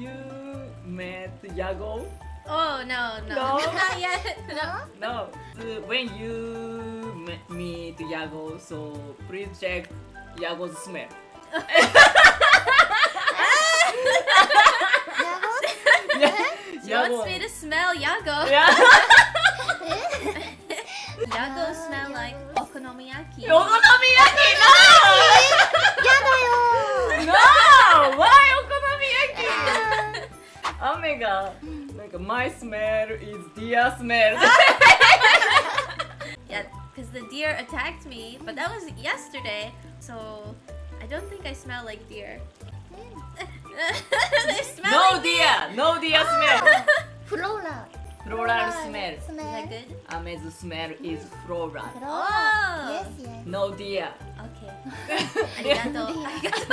you met Yago? Oh no, no, No? not yet. No. No. Uh, when you met me- meet Yago, so please check Yago's smell. Yeah, She wants me to smell Yago. Yeah. Yago smell like 雨がなんか My smell is deer smell. Yeah, because the deer attacked me, but that was yesterday, so I don't think I smell like deer. they smell no like deer! No deer smell! フローラ Floral smell. ス Is メ that ル good? Ame's smell is floral. フロー Oh. ラ Yes yes No deer. Okay. ありがとう。ありがとう。